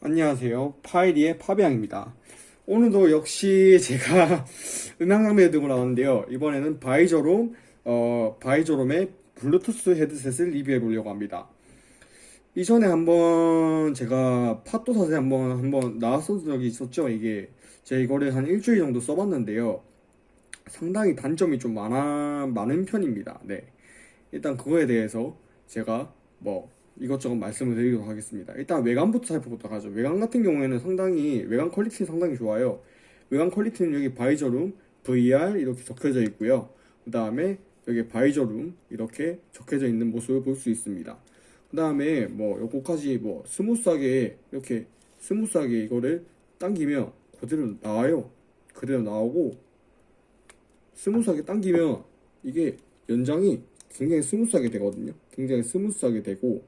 안녕하세요. 파이리의 파비앙입니다. 오늘도 역시 제가 음향 장비를 들고 나왔는데요. 이번에는 바이저롬, 어, 바이저롬의 블루투스 헤드셋을 리뷰해 보려고 합니다. 이전에 한번 제가 팟도사에 한번 한번 나왔던 적이 있었죠. 이게 제가 이거를 한 일주일 정도 써봤는데요. 상당히 단점이 좀 많아 많은 편입니다. 네. 일단 그거에 대해서 제가 뭐 이것저것 말씀을 드리도록 하겠습니다. 일단 외관부터 살펴보도록 하죠. 외관 같은 경우에는 상당히 외관 quality는 상당히 좋아요. 외관 quality는 여기 바이저룸 VR 이렇게 적혀져 있고요. 그 다음에 여기 바이저룸 이렇게 적혀져 있는 모습을 볼 수 있습니다. 그 다음에 뭐 요거까지 뭐 스무스하게 이렇게 스무스하게 이거를 당기면 그대로 나와요. 그대로 나오고 스무스하게 당기면 이게 연장이 굉장히 스무스하게 되거든요. 굉장히 스무스하게 되고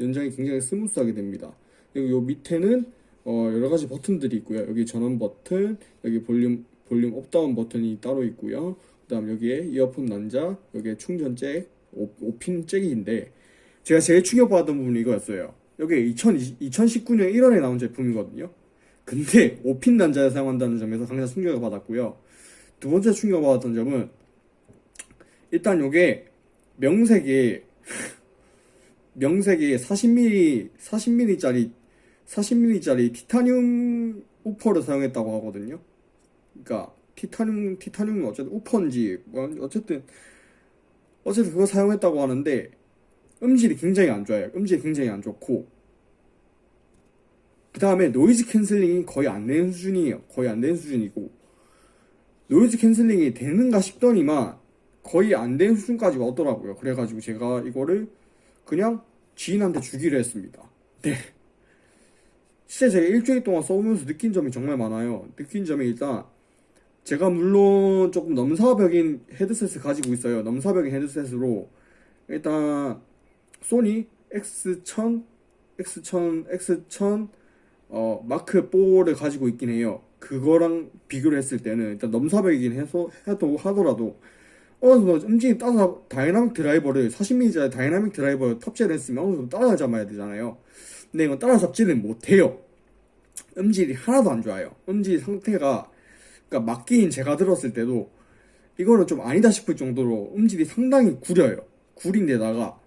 연장이 굉장히 스무스하게 됩니다. 그리고 요 밑에는 어, 여러 가지 버튼들이 있고요. 여기 전원 버튼, 여기 볼륨 볼륨 up down 버튼이 따로 있고요. 그 다음 여기에 이어폰 단자, 여기에 충전 잭, 5, 핀 잭인데 제가 제일 충격받았던 부분이 이거였어요. 여기 2020, 2019년 1월에 나온 제품이거든요. 근데 5핀 난자를 사용한다는 점에서 상당히 충격을 받았고요. 두 번째 충격을 받았던 점은 일단 요게 명색이 명색이 40mm 40mm짜리 40mm짜리 티타늄 우퍼를 사용했다고 하거든요. 그러니까 티타늄 티타늄은 어쨌든 우퍼인지 뭐 어쨌든 어쨌든 그거 사용했다고 하는데 음질이 굉장히 안 좋아요. 음질이 굉장히 안 좋고 그 다음에 noise canceling이 거의 안 되는 수준이에요. 거의 안 되는 수준이고 noise canceling이 되는가 싶더니만 거의 안 되는 수준까지 왔더라고요. 그래가지고 제가 이거를 그냥 지인한테 주기로 했습니다. 네. 진짜 제가 일주일 동안 써보면서 느낀 점이 정말 많아요. 느낀 점이 일단 제가 물론 조금 넘사벽인 헤드셋을 가지고 있어요. 넘사벽인 헤드셋으로 일단 소니 X1000, X1000, X1000 어, 마크 4를 가지고 있긴 해요. 그거랑 비교를 했을 때는 일단 넘사벽이긴 해서 해도 하더라도 어느 정도 움직임 따라 dynamic driver를 40mm짜리 dynamic driver 탑재를 했으면 어느 정도 따라잡아야 되잖아요. 근데 이건 따라잡지는 못해요. 음질이 하나도 안 좋아요. 음질 상태가 그러니까 막귀인 제가 들었을 때도 이거는 좀 아니다 싶을 정도로 음질이 상당히 구려요. 구린데다가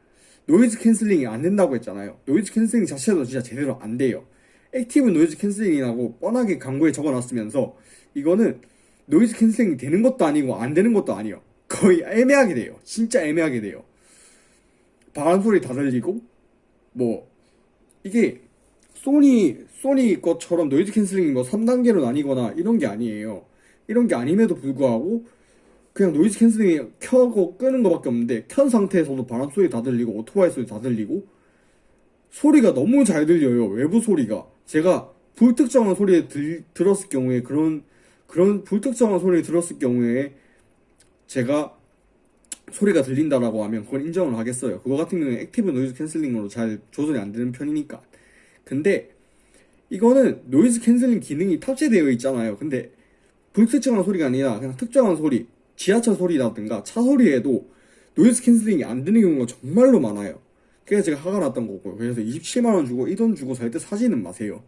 noise canceling이 안 된다고 했잖아요. noise canceling 자체도 진짜 제대로 안 돼요. active noise canceling이라고 뻔하게 광고에 적어놨으면서 이거는 noise canceling이 되는 것도 아니고 안 되는 것도 아니에요. 거의 애매하게 돼요. 진짜 애매하게 돼요. 바람 소리 다 들리고 뭐 이게 소니 소니 것처럼 noise canceling이 뭐 3단계로 나뉘거나 이런 게 아니에요. 이런 게 아님에도 불구하고 그냥 noise canceling이 켜고 끄는 것밖에 없는데 켠 상태에서도 바람 소리 다 들리고 오토바이 소리 다 들리고 소리가 너무 잘 들려요. 외부 소리가 제가 불특정한 소리에 들, 들었을 경우에 그런 그런 불특정한 소리를 들었을 경우에 제가 소리가 들린다라고 하면 그건 인정을 하겠어요. 그거 같은 경우는 active noise canceling으로 잘 조절이 안 되는 편이니까. 근데 이거는 noise canceling 기능이 탑재되어 있잖아요. 근데 불특정한 소리가 아니라 그냥 특정한 소리, 지하철 소리라든가 차 소리에도 noise canceling이 안 되는 경우가 정말로 많아요. 그래서 제가 화가 났던 거고요. 그래서 27만원 주고 이 돈 주고 살 때 사지는 마세요.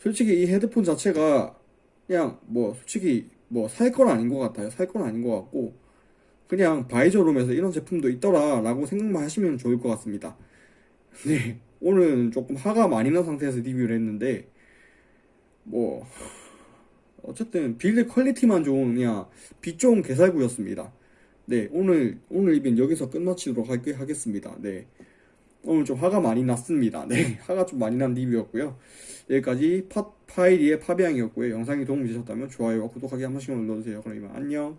솔직히 이 헤드폰 자체가 그냥 뭐 솔직히 뭐 살 건 아닌 것 같아요. 살 건 아닌 것 같고 그냥 바이저룸에서 이런 제품도 있더라 라고 생각만 하시면 좋을 것 같습니다. 네 오늘은 조금 화가 많이 난 상태에서 리뷰를 했는데 뭐 어쨌든 build quality만 그냥 빛 좋은 개살구였습니다. 네 오늘 오늘 이벤 여기서 끝마치도록 하, 하겠습니다. 네 오늘 좀 화가 많이 났습니다. 네 화가 좀 많이 난 리뷰였고요. 여기까지 파, 파이리의 파비앙이었고요. 영상이 도움이 되셨다면 좋아요와 구독하기 한 번씩만 눌러주세요. 그럼 이만 안녕